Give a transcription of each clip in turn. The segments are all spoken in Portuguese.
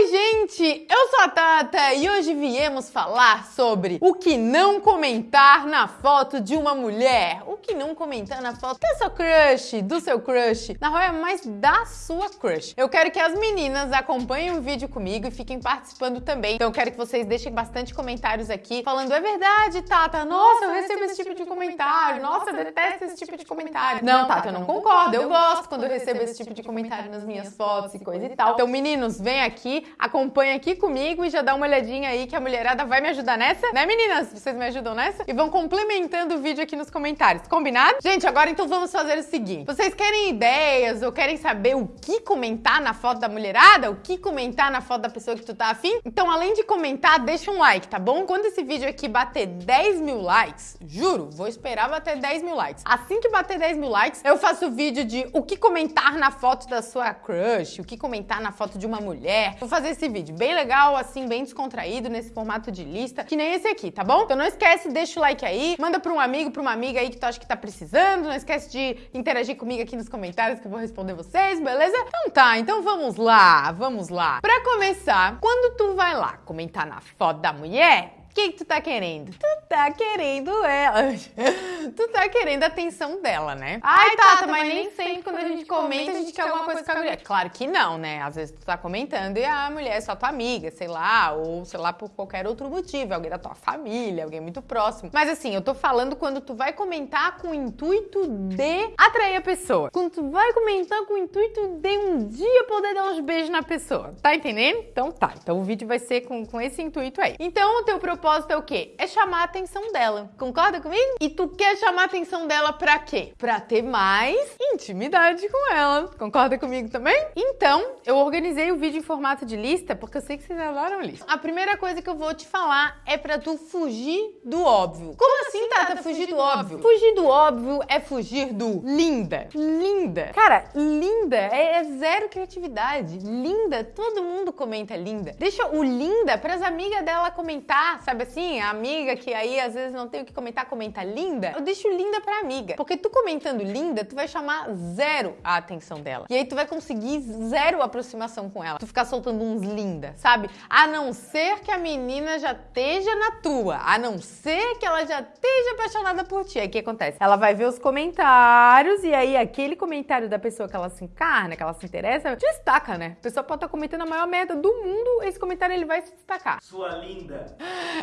Oi, gente! Eu sou a Tata e hoje viemos falar sobre o que não comentar na foto de uma mulher. O que não comentar na foto da sua crush, do seu crush, na real é mais da sua crush. Eu quero que as meninas acompanhem o vídeo comigo e fiquem participando também. Então eu quero que vocês deixem bastante comentários aqui falando é verdade, Tata, nossa, eu recebo esse tipo de comentário, nossa, eu detesto esse tipo de comentário. Não, Tata, eu não concordo, eu gosto quando eu recebo esse tipo de comentário nas minhas fotos e coisa e tal. Então, meninos, vem aqui, acompanha aqui comigo e já dá uma olhadinha aí que a mulherada vai me ajudar nessa, né meninas? Vocês me ajudam nessa? E vão complementando o vídeo aqui nos comentários, combinado? Gente, agora então vamos fazer o seguinte. Vocês querem ideias ou querem saber o que comentar na foto da mulherada? O que comentar na foto da pessoa que tu tá afim? Então, além de comentar, deixa um like, tá bom? Quando esse vídeo aqui bater 10 mil likes, juro, vou esperar bater 10 mil likes. Assim que bater 10 mil likes, eu faço vídeo de o que comentar na foto da sua crush, o que comentar na foto de uma mulher, Vou fazer esse vídeo bem legal, assim, bem descontraído, nesse formato de lista, que nem esse aqui, tá bom? Então não esquece, deixa o like aí, manda pra um amigo, pra uma amiga aí que tu acha que tá precisando, não esquece de interagir comigo aqui nos comentários que eu vou responder vocês, beleza? Então tá, então vamos lá, vamos lá. Pra começar, quando tu vai lá comentar na foto da mulher, o que, que tu tá querendo? Tu tá querendo ela. tu tá querendo a atenção dela, né? Ai, Tata, mas nem sempre quando a gente comenta a gente quer alguma coisa com a mulher. Claro que não, né? Às vezes tu tá comentando e a mulher é só tua amiga, sei lá, ou sei lá por qualquer outro motivo, alguém da tua família, alguém muito próximo. Mas assim, eu tô falando quando tu vai comentar com o intuito de atrair a pessoa. Quando tu vai comentar com o intuito de um dia poder dar uns beijos na pessoa. Tá entendendo? Então tá. Então o vídeo vai ser com, com esse intuito aí. Então o teu propósito é o quê? É chamar a atenção dela. Concorda comigo? E tu quer chamar a atenção dela pra quê? Pra ter mais intimidade com ela. Concorda comigo também? Então, eu organizei o vídeo em formato de lista porque eu sei que vocês adoram lista. A primeira coisa que eu vou te falar é pra tu fugir do óbvio. Como assim, Tata, fugir, fugir do, do óbvio? óbvio? Fugir do óbvio é fugir do linda. Linda. Cara, linda é, é zero criatividade. Linda, todo mundo comenta linda. Deixa o linda pras amigas dela comentar, sabe assim? A amiga que aí às vezes não tem o que comentar, comenta linda. Eu deixo linda pra amiga. Porque tu comentando linda, tu vai chamar zero a atenção dela. E aí tu vai conseguir zero aproximação com ela. Tu ficar soltando uns linda, sabe? A não ser que a menina já esteja na tua. A não ser que ela já esteja apaixonada por ti. Aí o que acontece? Ela vai ver os comentários e aí aquele comentário da pessoa que ela se encarna, que ela se interessa, destaca, né? A pessoa pode estar comentando a maior merda do mundo, esse comentário ele vai se destacar. Sua linda.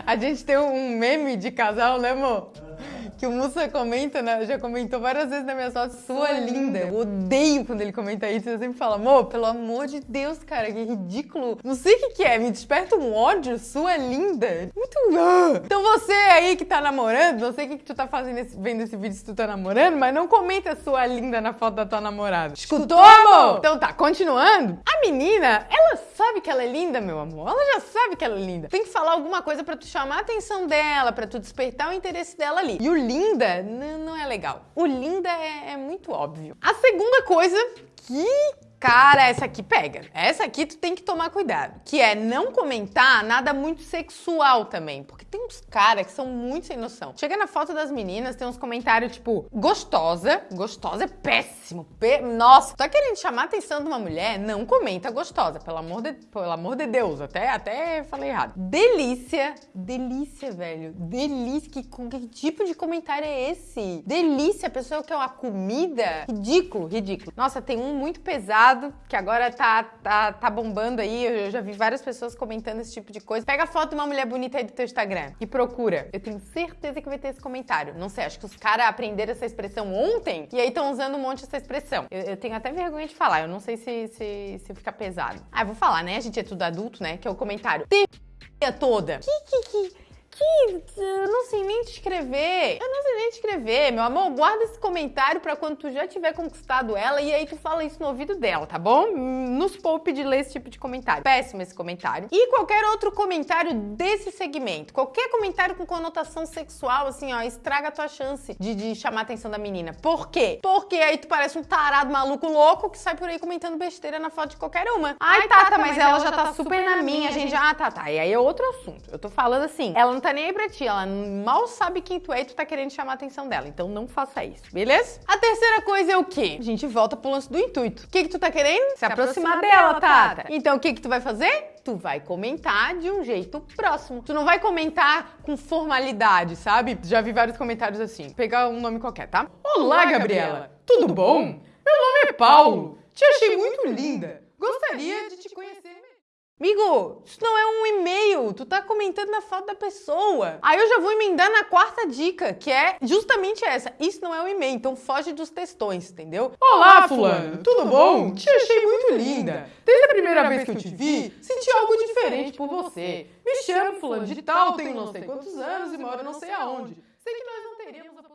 A gente tem um meme de casal, né, amor? Que o Mussa comenta, né? Já comentou várias vezes na minha fotos, sua linda. Eu odeio quando ele comenta isso. Eu sempre falo, amor, pelo amor de Deus, cara, que ridículo. Não sei o que, que é, me desperta um ódio, sua linda. Muito. Então você aí que tá namorando, não sei o que, que tu tá fazendo esse, vendo esse vídeo se tu tá namorando, mas não comenta sua linda na foto da tua namorada. Escutou, amor? Então tá, continuando. A menina, ela sabe que ela é linda, meu amor. Ela já sabe que ela é linda. Tem que falar alguma coisa pra tu chamar a atenção dela, pra tu despertar o interesse dela ali. E o linda não é legal. O linda é, é muito óbvio. A segunda coisa que Cara, essa aqui pega. Essa aqui tu tem que tomar cuidado. Que é não comentar nada muito sexual também. Porque tem uns caras que são muito sem noção. Chega na foto das meninas, tem uns comentários tipo, gostosa. Gostosa é péssimo. Nossa, tá querendo chamar a atenção de uma mulher? Não comenta gostosa. Pelo amor de, pelo amor de Deus. Até, até falei errado. Delícia. Delícia, velho. Delícia. Que, que tipo de comentário é esse? Delícia. A pessoa quer uma comida? Ridículo, ridículo. Nossa, tem um muito pesado que agora tá, tá, tá bombando aí. Eu já vi várias pessoas comentando esse tipo de coisa. Pega a foto de uma mulher bonita aí do teu Instagram e procura. Eu tenho certeza que vai ter esse comentário. Não sei, acho que os caras aprenderam essa expressão ontem e aí estão usando um monte essa expressão. Eu, eu, tenho até vergonha de falar. Eu não sei se, se, se fica pesado. Ah, eu vou falar, né? A gente é tudo adulto, né? Que é o comentário. Tem toda. Que, que, que que eu não sei nem te escrever. Eu não sei nem te escrever, meu amor. Guarda esse comentário pra quando tu já tiver conquistado ela e aí tu fala isso no ouvido dela, tá bom? Nos poupe de ler esse tipo de comentário. Péssimo esse comentário. E qualquer outro comentário desse segmento. Qualquer comentário com conotação sexual, assim, ó, estraga a tua chance de, de chamar a atenção da menina. Por quê? Porque aí tu parece um tarado maluco louco que sai por aí comentando besteira na foto de qualquer uma. Ai, Ai Tata, mas, mas ela, ela já tá, tá super na minha. Gente já. Ah, tá, tá. E aí é outro assunto. Eu tô falando assim, ela não tá tá nem aí pra ti, ela mal sabe quem tu é e tu tá querendo chamar a atenção dela. Então não faça isso, beleza? A terceira coisa é o quê? A gente volta pro lance do intuito. O que que tu tá querendo? Se, Se aproximar, aproximar dela, Tata. Tata. Então o que que tu vai fazer? tu vai comentar de um jeito próximo. Tu não vai comentar com formalidade, sabe? Já vi vários comentários assim. Vou pegar um nome qualquer, tá? Olá, Gabriela. Tudo bom? Meu nome é Paulo. Te achei muito linda. Gostaria de te conhecer Amigo, isso não é um e-mail, tu tá comentando na foto da pessoa. Aí eu já vou emendar na quarta dica, que é justamente essa. Isso não é um e-mail, então foge dos textões, entendeu? Olá, fulano, tudo bom? Te achei muito linda. Desde a primeira vez que eu te vi, senti algo diferente por você. Me chamo fulano de tal, tenho não sei quantos anos e moro não sei aonde. Sei que nós não teríamos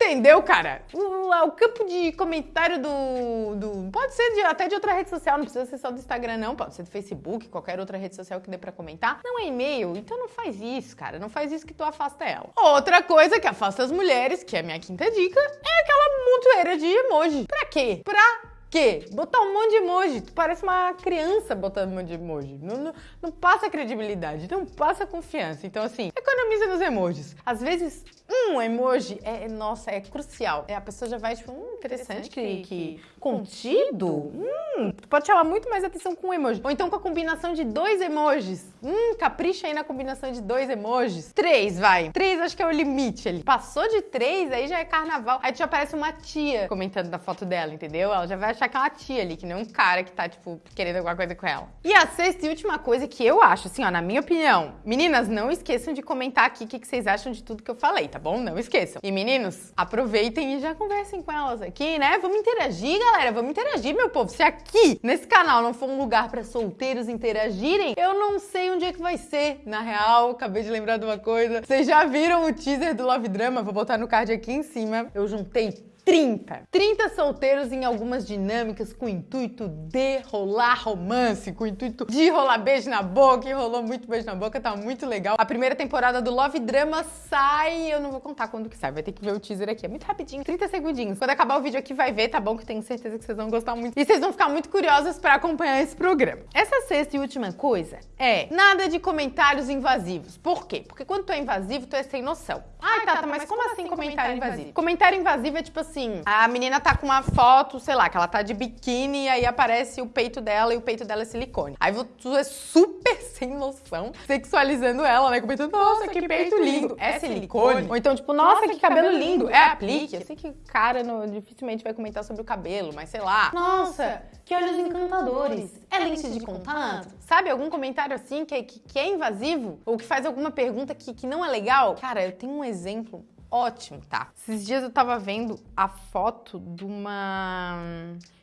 Entendeu, cara? O, o, campo de comentário do. do pode ser de, até de outra rede social, não precisa ser só do Instagram, não. Pode ser do Facebook, qualquer outra rede social que dê pra comentar. Não é e-mail, então não faz isso, cara. Não faz isso que tu afasta ela. Outra coisa que afasta as mulheres, que é a minha quinta dica, é aquela montoeira de emoji. Pra quê? Pra quê? Botar um monte de emoji. Tu parece uma criança botando um monte de emoji. Não, não, não passa credibilidade, não passa confiança. Então, assim, economiza nos emojis. Às vezes, um emoji é, nossa, é crucial. É, a pessoa já vai, tipo, hum, interessante, que, que contido. Hum, tu pode chamar muito mais atenção com um emoji. Ou então com a combinação de dois emojis. Hum, capricha aí na combinação de dois emojis. Três, vai. Três acho que é o limite ali. Passou de três, aí já é carnaval. Aí já aparece uma tia comentando da foto dela, entendeu? Ela já vai achar que é uma tia ali, que não é um cara que tá, tipo, querendo alguma coisa com ela. E a sexta e última coisa que eu acho, assim, ó, na minha opinião. Meninas, não esqueçam de comentar aqui o que, que vocês acham de tudo que eu falei, tá? Tá bom? Não esqueçam. E meninos, aproveitem e já conversem com elas aqui, né? Vamos interagir, galera. Vamos interagir, meu povo. Se aqui, nesse canal, não for um lugar para solteiros interagirem, eu não sei onde é que vai ser. Na real, acabei de lembrar de uma coisa. Vocês já viram o teaser do Love Drama? Vou botar no card aqui em cima. Eu juntei 30. 30 solteiros em algumas dinâmicas com o intuito de rolar romance, com o intuito de rolar beijo na boca, e rolou muito beijo na boca, tá muito legal. A primeira temporada do Love Drama sai, eu não vou contar quando que sai, vai ter que ver o teaser aqui, é muito rapidinho, 30 segundinhos. Quando acabar o vídeo aqui vai ver, tá bom? Que tenho certeza que vocês vão gostar muito. E vocês vão ficar muito curiosos para acompanhar esse programa. Essa sexta e última coisa é nada de comentários invasivos. Por quê? Porque quando tu é invasivo, tu é sem noção. Ai, Tata, mas, mas como, assim, assim comentário invasivo? Comentário invasivo é tipo assim, a menina tá com uma foto, sei lá, que ela tá de biquíni e aí aparece o peito dela e o peito dela é silicone. Aí tu é super sem noção, sexualizando ela, né? Comentando, nossa, que, que peito, lindo. É, é silicone? Ou então, tipo, nossa, nossa que, que, cabelo lindo. É, é aplique. Eu sei que cara no, dificilmente vai comentar sobre o cabelo, mas sei lá. Nossa, que olhos encantadores. É lente de contato? Sabe, algum comentário assim que, que, que é invasivo? Ou que faz alguma pergunta que, que não é legal? Cara, eu tenho um exemplo ótimo, tá? Esses dias eu tava vendo a foto de uma...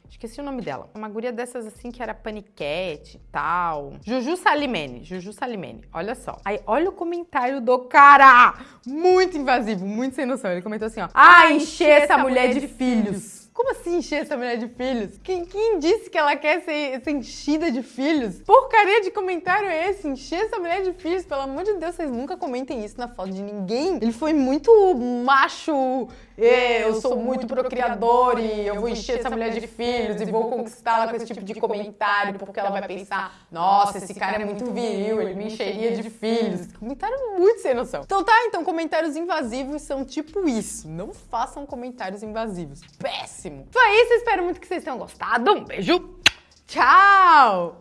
Esqueci o nome dela. Uma guria dessas assim que era paniquete e tal. Juju Salimene. Juju Salimene. Olha só. Aí, olha o comentário do cara. Muito invasivo, muito sem noção. Ele comentou assim, ó. Ah, encher essa mulher de filhos. Como assim encher essa mulher de filhos? Quem, quem disse que ela quer ser, ser, enchida de filhos? Porcaria de comentário é esse? Encher essa mulher de filhos? Pelo amor de Deus, vocês nunca comentem isso na foto de ninguém. Ele foi muito macho. Eu sou muito procriador e eu vou encher essa mulher de filhos e vou conquistá-la com esse tipo de comentário porque ela vai pensar: nossa, esse cara é muito viril, ele me encheria de filhos. Comentário muito sem noção. Então tá, então comentários invasivos são tipo isso. Não façam comentários invasivos. Péssimo! Foi isso, espero muito que vocês tenham gostado. Um beijo, tchau!